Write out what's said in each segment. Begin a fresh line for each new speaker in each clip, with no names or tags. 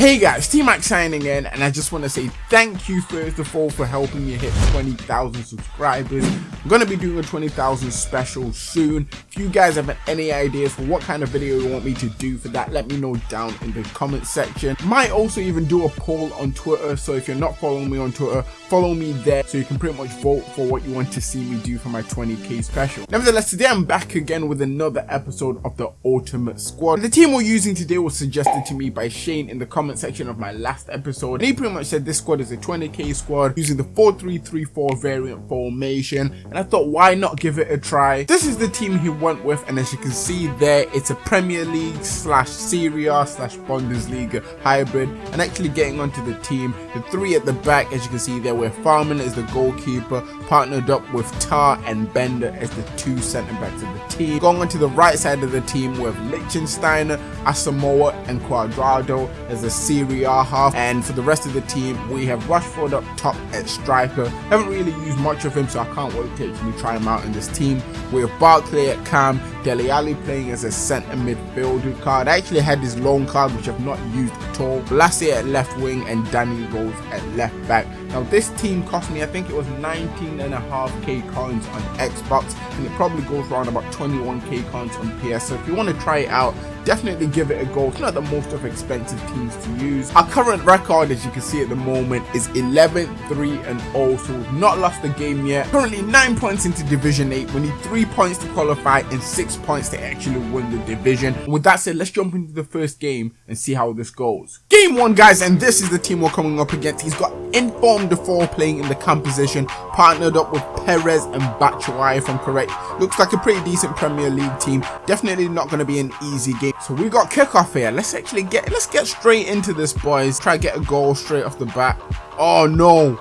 Hey guys, T-Mac signing in and I just want to say thank you first of all for helping me hit 20,000 subscribers. I'm going to be doing a 20,000 special soon. If you guys have any ideas for what kind of video you want me to do for that, let me know down in the comment section. Might also even do a poll on Twitter, so if you're not following me on Twitter, follow me there so you can pretty much vote for what you want to see me do for my 20k special. Nevertheless, today I'm back again with another episode of the Ultimate Squad. The team we're using today was suggested to me by Shane in the comments comment section of my last episode. And he pretty much said this squad is a 20k squad using the 4-3-3-4 variant formation. And I thought, why not give it a try? This is the team he went with. And as you can see there, it's a Premier League slash Serie A slash Bundesliga hybrid. And actually getting onto the team, the three at the back, as you can see there, where Fährmann is the goalkeeper, partnered up with Tah and Bender as the two centre backs of the team. Going onto the right side of the team with Lichtsteiner, Asamoah and Cuadrado as the Serie half and for the rest of the team we have Rashford up top at striker. Haven't really used much of him so I can't wait to actually try him out in this team. We have Barkley at cam, Dele Alli playing as a centre midfielder card. I actually had this long card which I've not used at all. Lassie at left wing and Danny Rose at left back. Now this team cost me I think it was 19.5k coins on Xbox and it probably goes around about 21k coins on PS so if you want to try it out definitely give it a go. It's not the most of expensive teams to use. Our current record, as you can see at the moment, is 11, 3 and 0. So we've not lost the game yet. Currently 9 points into Division 8. We need 3 points to qualify and 6 points to actually win the division. With that said, let's jump into the first game and see how this goes. Game 1 guys, and this is the team we're coming up against. He's got Inform Defoe playing in the camp position, partnered up with Perez and Batshuayi I'm correct. Looks like a pretty decent Premier League team. Definitely not going to be an easy game. So we got kickoff here. Let's actually get let's get straight into this, boys. Try get a goal straight off the bat. Oh no.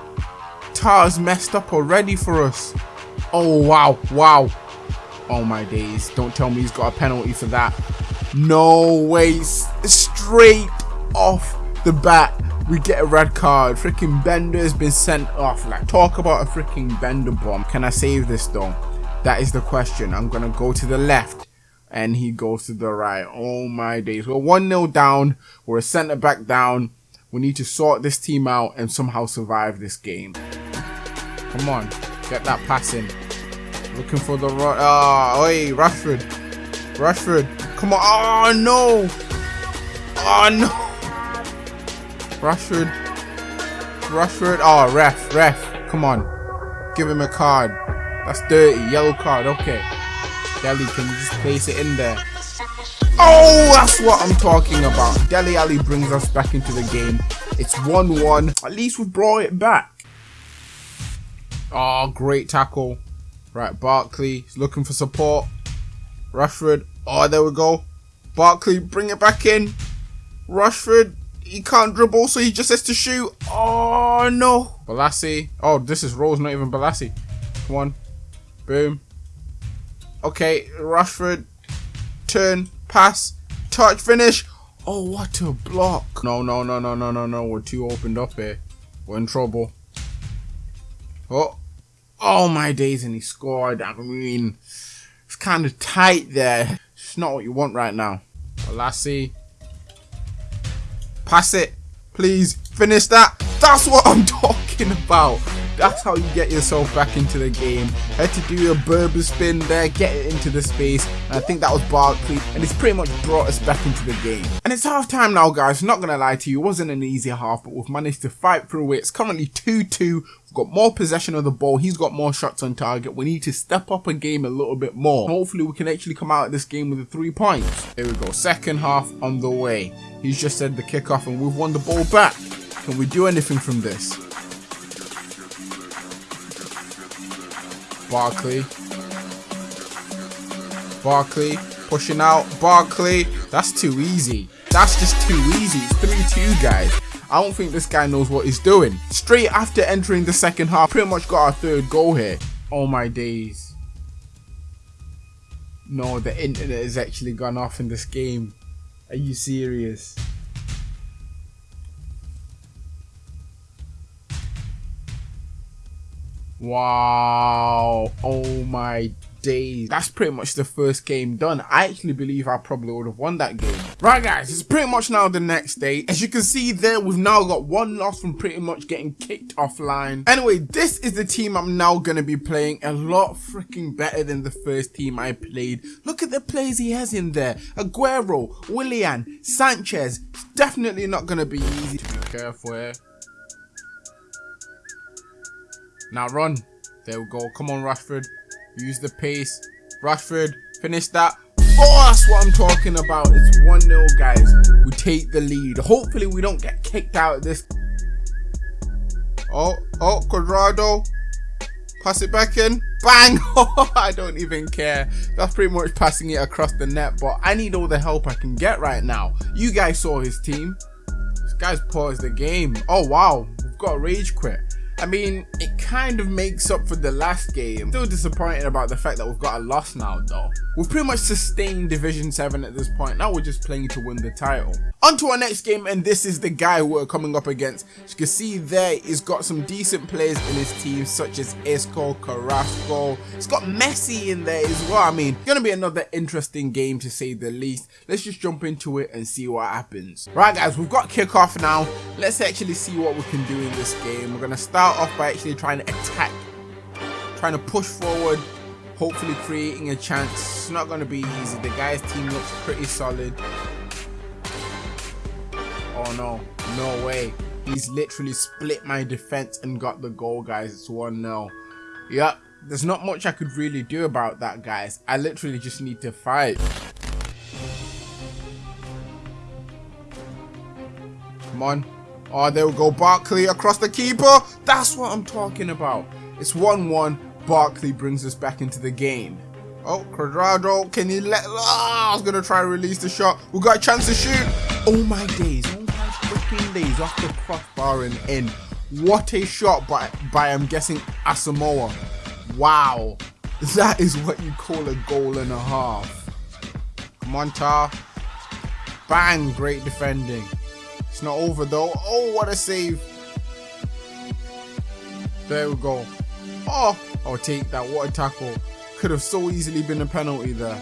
Tah's messed up already for us. Oh wow, wow. Oh my days. Don't tell me he's got a penalty for that. No way. Straight off the bat we get a red card. Freaking Bender's been sent off. Like, talk about a freaking Bender bomb. Can I save this though? That is the question. I'm gonna go to the left and he goes to the right. Oh my days. We're 1-0 down. We're a centre back down. We need to sort this team out and somehow survive this game. Come on. Get that pass in. Looking for the right. Ah, oh, hey, Rashford. Rashford. Come on. Oh, no. Oh, no. Rashford. Rashford. Oh, ref. Ref. Come on. Give him a card. That's dirty. Yellow card. Okay. Dele, can you just place it in there? Oh, that's what I'm talking about. Dele Alli brings us back into the game. It's 1-1. At least we've brought it back. Oh, great tackle. Right, Barkley is looking for support. Rashford. Oh, there we go. Barkley, bring it back in. Rashford, he can't dribble, so he just has to shoot. Oh, no. Balassi. Oh, this is Rose, not even Balassi. Come on. Boom. Okay, Rashford, turn, pass, touch, finish. Oh, what a block. No, no, no, no, no, no, no. We're too opened up here. We're in trouble. Oh, oh my days, and he scored. I mean, it's kind of tight there. It's not what you want right now. Lassie, pass it, please. Finish that. That's what I'm talking about. That's how you get yourself back into the game. Had to do a Berba spin there, get it into the space, and I think that was Barkley, and it's pretty much brought us back into the game. And it's half time now, guys. Not gonna lie to you, it wasn't an easy half, but we've managed to fight through it. It's currently 2-2. We've got more possession of the ball. He's got more shots on target. We need to step up a game a little bit more. Hopefully, we can actually come out of this game with the three points. Here we go. Second half on the way. He's just said the kickoff, and we've won the ball back. Can we do anything from this? Barkley. Barkley pushing out. Barkley. That's too easy. That's just too easy. It's 3-2, guys. I don't think this guy knows what he's doing. Straight after entering the second half, pretty much got our third goal here. Oh my days. No, the internet has actually gone off in this game. Are you serious? Wow. Oh my days. That's pretty much the first game done. I actually believe I probably would have won that game. Right guys, it's pretty much now the next day. As you can see there, we've now got one loss from pretty much getting kicked offline. Anyway, this is the team I'm now going to be playing. A lot freaking better than the first team I played. Look at the players he has in there. Aguero, Willian, Sanchez. It's definitely not going to be easy. To be careful here. Now run. There we go. Come on, Rashford. Use the pace. Rashford, finish that. Oh, that's what I'm talking about. It's 1-0, guys. We take the lead. Hopefully, we don't get kicked out of this. Oh, oh, Cuadrado. Pass it back in. Bang! I don't even care. That's pretty much passing it across the net, but I need all the help I can get right now. You guys saw his team. This guy's paused the game. Oh, wow. We've got rage quit. I mean, it kind of makes up for the last game. Still disappointed about the fact that we've got a loss now though. We've pretty much sustained Division 7 at this point. Now we're just playing to win the title. On to our next game and this is the guy we're coming up against. As you can see there, he's got some decent players in his team such as Isco, Carrasco. It's got Messi in there as well. I mean, it's gonna be another interesting game to say the least. Let's just jump into it and see what happens. Right guys, we've got kickoff now. Let's actually see what we can do in this game. We're gonna start off by actually trying to attack, trying to push forward, hopefully creating a chance. It's not going to be easy. The guy's team looks pretty solid. Oh no, no way. He's literally split my defense and got the goal, guys. It's 1-0. Yep, there's not much I could really do about that, guys. I literally just need to fight. Come on. Oh, there we go. Barkley across the keeper. That's what I'm talking about. It's 1-1. Barkley brings us back into the game. Oh, Cuadrado, can he let... Ah, oh, I was going to try to release the shot. We got a chance to shoot. Oh, my days. Oh, my freaking days. Off the crossbar and in. What a shot by, by I'm guessing, Asamoah. Wow. That is what you call a goal and a half. Come on, Tah. Bang. Great defending. It's not over though. Oh, what a save. There we go. Oh, I'll take that. What a tackle. Could have so easily been a penalty there.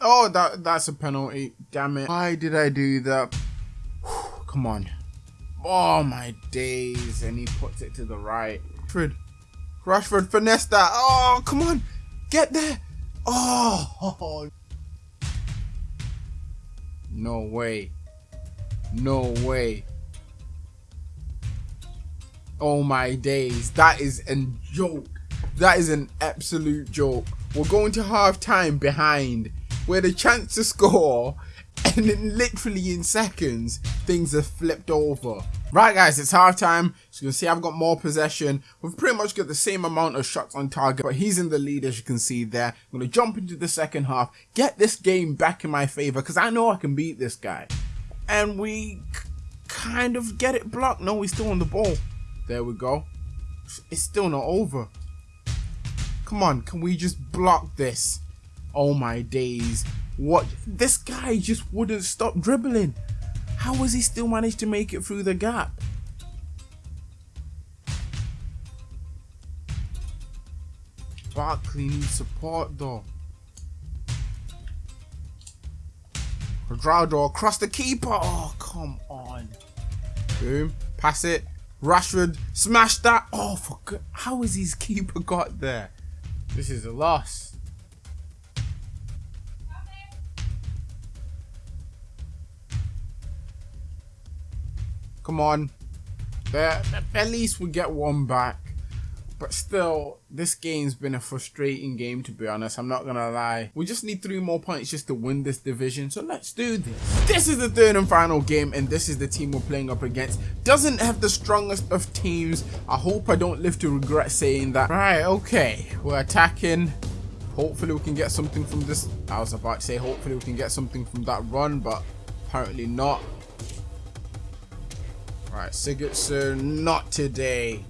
Oh, that that's a penalty. Damn it. Why did I do that? Come on. Oh, my days. And he puts it to the right. Rashford. Rashford finesse that. Oh, come on. Get there. Oh. No way. No way. Oh my days. That is a joke. That is an absolute joke. We're going to half time behind. We had a chance to score and then literally in seconds things have flipped over. Right guys, it's half time. So you can see I've got more possession. We've pretty much got the same amount of shots on target, but he's in the lead as you can see there. I'm going to jump into the second half, get this game back in my favor because I know I can beat this guy. And we kind of get it blocked. No, he's still on the ball. There we go. It's still not over. Come on, can we just block this? Oh my days. What? This guy just wouldn't stop dribbling. How has he still managed to make it through the gap? Barkley needs support though. Cuadrado across the keeper. Oh, come on. Boom. Pass it. Rashford. Smash that. Oh, for. How has his keeper got there? This is a loss. Come on. At least we get one back. But still, this game's been a frustrating game to be honest, I'm not gonna lie. We just need three more points just to win this division, so let's do this. This is the third and final game, and this is the team we're playing up against. Doesn't have the strongest of teams. I hope I don't live to regret saying that. Right, okay, we're attacking. Hopefully we can get something from this. I was about to say hopefully we can get something from that run, but apparently not. Right, Sigurdsson, not today.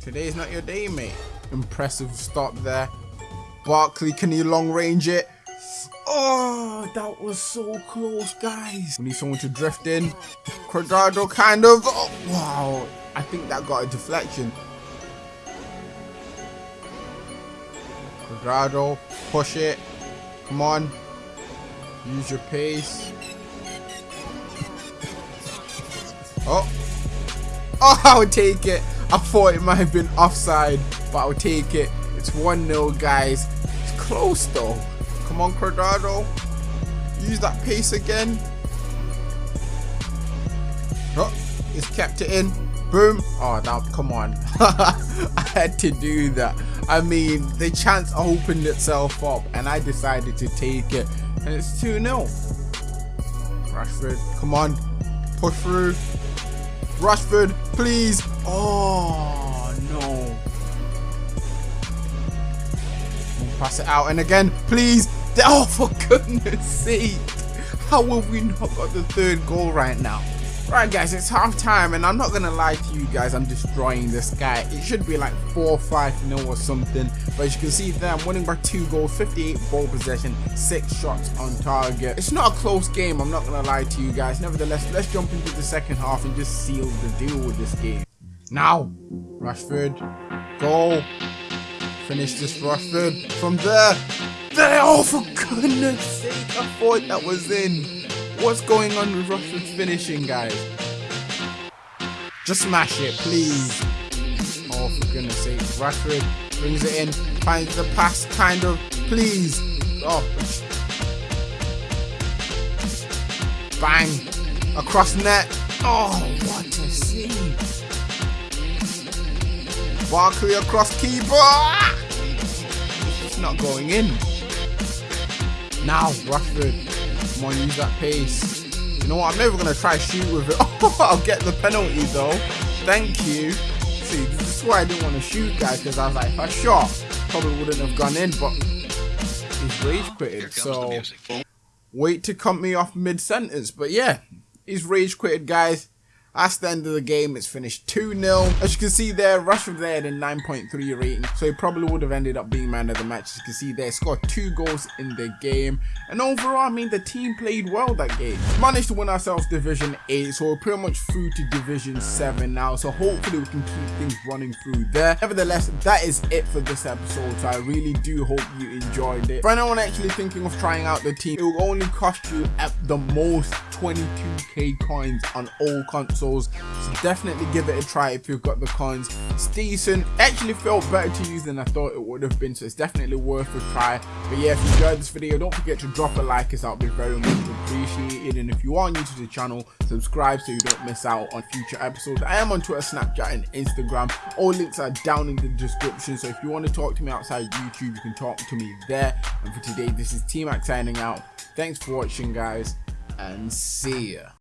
Today's not your day, mate. Impressive stop there. Barkley, can he long range it? Oh, that was so close, guys. We need someone to drift in. Cuadrado kind of. Oh, wow. I think that got a deflection. Cuadrado, push it. Come on. Use your pace. Oh. Oh, I'll take it. I thought it might have been offside, but I'll take it. It's 1-0, guys. It's close, though. Come on, Cuadrado. Use that pace again. Oh, he's kept it in. Boom. Oh, now, come on. I had to do that. I mean, the chance opened itself up, and I decided to take it. And it's 2-0. Rashford, come on. Push through. Rashford, please. Oh, no. Pass it out. And again, please. Oh, for goodness sake. How have we not got the third goal right now? Right guys, it's half time and I'm not gonna lie to you guys, I'm destroying this guy. It should be like 4 5 0 or something. But as you can see there, I'm winning by 2 goals, 58 ball possession, 6 shots on target. It's not a close game, I'm not gonna lie to you guys. Nevertheless, let's jump into the second half and just seal the deal with this game. Now, Rashford, goal. Finish this Rashford from there. There, oh for goodness sake, I thought that was in. What's going on with Rashford's finishing, guys? Just smash it, please. Oh, for goodness sake. Rashford brings it in, finds the pass, kind of. Please. Oh. Bang. Across net. Oh, what a save. Barkley across keeper. Ah! It's not going in. Now, Rashford. Come on, use that pace. You know what? I'm never going to try shoot with it. I'll get the penalty, though. Thank you. See, this is why I didn't want to shoot, guys, because I was like, if I shot, probably wouldn't have gone in, but he's rage quitted, so wait to cut me off mid-sentence. But yeah, he's rage quitted, guys. That's the end of the game. It's finished 2-0. As you can see there, Rashford there had a 9.3 rating. So he probably would have ended up being man of the match. As you can see there, scored two goals in the game. And overall, I mean, the team played well that game. Managed to win ourselves Division 8. So we're pretty much through to Division 7 now. So hopefully we can keep things running through there. Nevertheless, that is it for this episode. So I really do hope you enjoyed it. For anyone actually thinking of trying out the team, it will only cost you at the most 22k coins on all consoles so definitely give it a try if you've got the coins. It's decent. Actually felt better to use than i thought it would have been so it's definitely worth a try. But yeah if you enjoyed this video don't forget to drop a like as that would be very much appreciated. And if you are new to the channel subscribe so you don't miss out on future episodes. I am on twitter snapchat and instagram. All links are down in the description so if you want to talk to me outside youtube you can talk to me there. And for today this is t-mac signing out. Thanks for watching guys and see ya